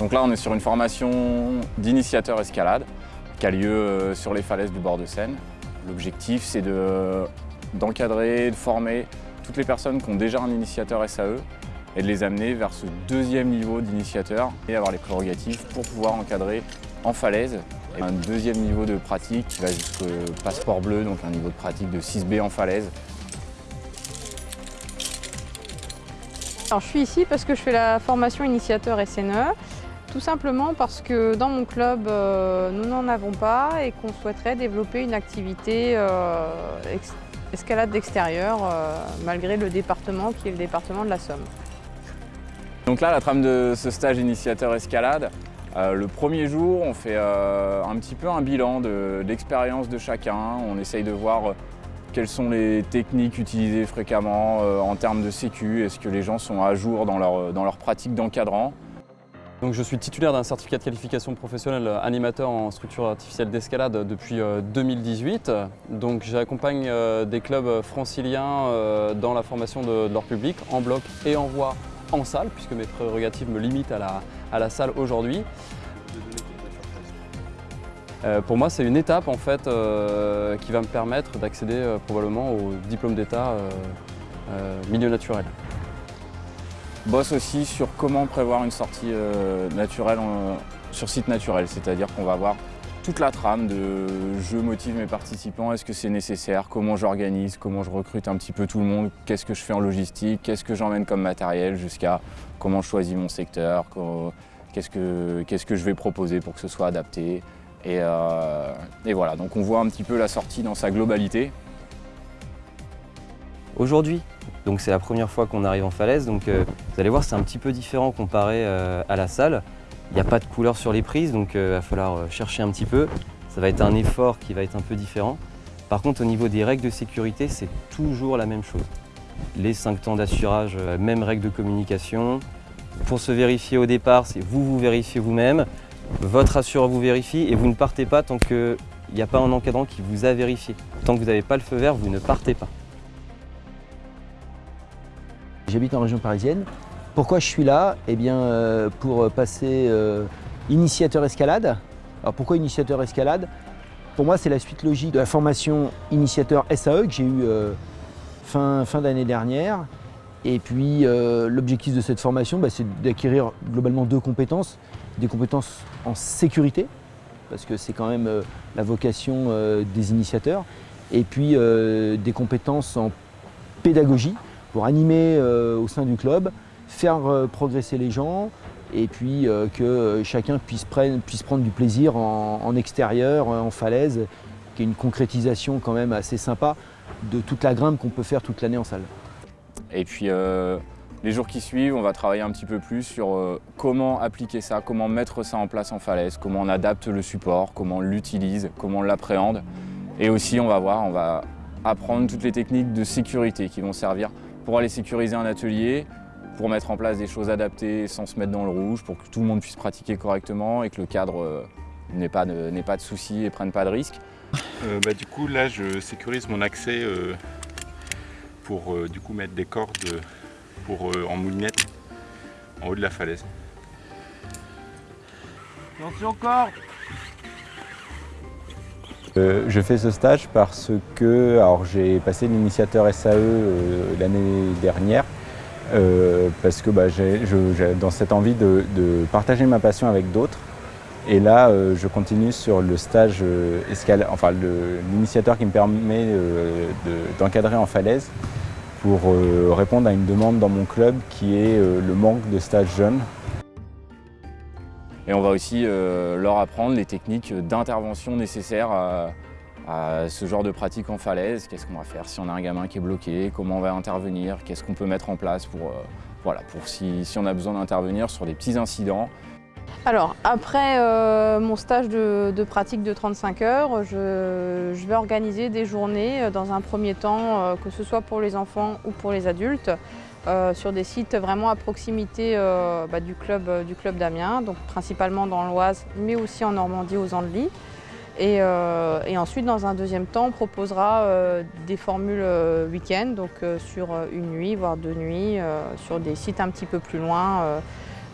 Donc là, on est sur une formation d'initiateur escalade qui a lieu euh, sur les falaises du bord de Seine. L'objectif, c'est d'encadrer, de, former toutes les personnes qui ont déjà un initiateur SAE et de les amener vers ce deuxième niveau d'initiateur et avoir les prérogatives pour pouvoir encadrer en falaise. Un deuxième niveau de pratique qui va jusqu'au passeport bleu, donc un niveau de pratique de 6B en falaise. Alors, je suis ici parce que je fais la formation initiateur SNE. Tout simplement parce que dans mon club, euh, nous n'en avons pas et qu'on souhaiterait développer une activité euh, escalade d'extérieur euh, malgré le département qui est le département de la Somme. Donc là, la trame de ce stage initiateur escalade, le premier jour, on fait un petit peu un bilan de, l'expérience de chacun. On essaye de voir quelles sont les techniques utilisées fréquemment en termes de sécu. Est-ce que les gens sont à jour dans leur, dans leur pratique d'encadrant? Donc je suis titulaire d'un certificat de qualification professionnelle animateur en structure artificielle d'escalade depuis 2018. Euh, Donc j'accompagne euh, des clubs franciliens euh, dans la formation de, leur public, en bloc et en voie en salle, puisque mes prérogatives me limitent à la, à la salle aujourd'hui. pour moi, c'est une étape en fait qui va me permettre d'accéder probablement au diplôme d'état milieu naturel bosse aussi sur comment prévoir une sortie euh, naturelle sur site naturel, c'est-à-dire qu'on va voir toute la trame de je motive mes participants, est-ce que c'est nécessaire, comment j'organise, comment je recrute un petit peu tout le monde, qu'est-ce que je fais en logistique, qu'est-ce que j'emmène comme matériel, jusqu'à comment je choisis mon secteur, qu'est-ce que, que je vais proposer pour que ce soit adapté. Et, euh, et voilà, donc on voit un petit peu la sortie dans sa globalité. Aujourd'hui, donc c'est la première fois qu'on arrive en falaise, donc euh, vous allez voir c'est un petit peu différent comparé euh, à la salle. Il n'y a pas de couleur sur les prises, donc il euh, va falloir chercher un petit peu. Ça va être un effort qui va être un peu différent. Par contre au niveau des règles de sécurité, c'est toujours la même chose. Les 5 temps d'assurage, même règles de communication. Pour se vérifier au départ, c'est vous vous vérifiez vous-même, votre assureur vous vérifie et vous ne partez pas tant qu'il n'y a pas un encadrant qui vous a vérifié. Tant que vous n'avez pas le feu vert, vous ne partez pas. J'habite en région parisienne. Pourquoi je suis là? Eh bien, euh, pour passer euh, initiateur escalade. Alors pourquoi initiateur escalade? Pour moi, c'est la suite logique de la formation initiateur SAE que j'ai eue euh, fin, fin d'année dernière. Et puis, l'objectif de cette formation, bah, c'est d'acquérir globalement deux compétences. Des compétences en sécurité, parce que c'est quand même la vocation des initiateurs. Et puis, des compétences en pédagogie, pour animer euh, au sein du club, faire euh, progresser les gens et puis euh, que chacun puisse, prendre du plaisir en, extérieur, en falaise, qui est une concrétisation quand même assez sympa de toute la grimpe qu'on peut faire toute l'année en salle. Et puis les jours qui suivent, on va travailler un petit peu plus sur comment appliquer ça, comment mettre ça en place en falaise, comment on adapte le support, comment on l'utilise, comment on l'appréhende. Et aussi, on va voir, on va apprendre toutes les techniques de sécurité qui vont servir pour aller sécuriser un atelier, pour mettre en place des choses adaptées sans se mettre dans le rouge, pour que tout le monde puisse pratiquer correctement et que le cadre euh, n'ait pas, de, pas de soucis et prenne pas de risques. Euh, bah, du coup là je sécurise mon accès euh, pour du coup mettre des cordes pour, en moulinette en haut de la falaise. Attention corps euh, je fais ce stage parce que j'ai passé l'initiateur SAE euh, l'année dernière euh, parce que bah, j'ai dans cette envie de, partager ma passion avec d'autres. Et là, je continue sur le stage enfin l'initiateur qui me permet d'encadrer en falaise pour répondre à une demande dans mon club qui est le manque de stages jeunes. Et on va aussi euh, leur apprendre les techniques d'intervention nécessaires à, ce genre de pratique en falaise. Qu'est-ce qu'on va faire si on a un gamin qui est bloqué, comment on va intervenir, qu'est-ce qu'on peut mettre en place pour, euh, voilà, pour si, on a besoin d'intervenir sur des petits incidents? Alors, après euh, mon stage de, pratique de 35 heures, je, vais organiser des journées dans un premier temps, que ce soit pour les enfants ou pour les adultes, euh, sur des sites vraiment à proximité euh, bah, du club, euh, club d'Amiens, donc principalement dans l'Oise, mais aussi en Normandie aux Andelys. Et, ensuite, dans un deuxième temps, on proposera des formules week-end, donc sur une nuit, voire deux nuits, sur des sites un petit peu plus loin,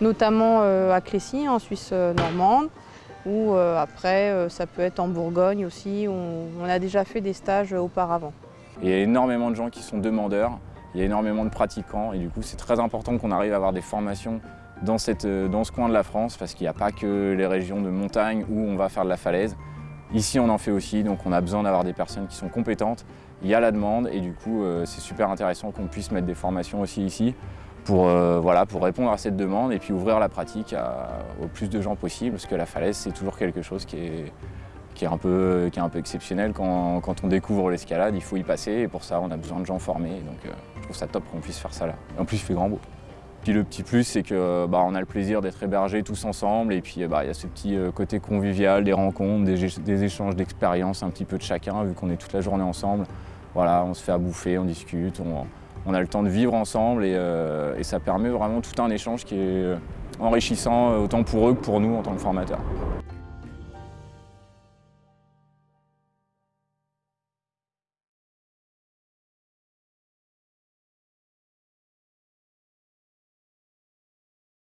notamment à Clécy, en Suisse normande, ou après ça peut être en Bourgogne aussi, où on a déjà fait des stages auparavant. Il y a énormément de gens qui sont demandeurs, il y a énormément de pratiquants et du coup c'est très important qu'on arrive à avoir des formations dans, dans ce coin de la France parce qu'il n'y a pas que les régions de montagne où on va faire de la falaise. Ici on en fait aussi donc on a besoin d'avoir des personnes qui sont compétentes, il y a la demande et du coup euh, c'est super intéressant qu'on puisse mettre des formations aussi ici pour, euh, voilà, pour répondre à cette demande et puis ouvrir la pratique au plus de gens possible parce que la falaise c'est toujours quelque chose qui est, qui est un peu, qui est un peu exceptionnel. Quand, on découvre l'escalade, il faut y passer et pour ça, on a besoin de gens formés. Donc euh, je trouve ça top qu'on puisse faire ça là. en plus, il fait grand beau. Puis le petit plus, c'est que bah, on a le plaisir d'être hébergés tous ensemble et puis bah, il y a ce petit euh, côté convivial, des rencontres, des, échanges d'expériences un petit peu de chacun, vu qu'on est toute la journée ensemble. Voilà, on se fait à bouffer, on discute, on, a le temps de vivre ensemble euh, et, ça permet vraiment tout un échange qui est enrichissant autant pour eux que pour nous en tant que formateurs.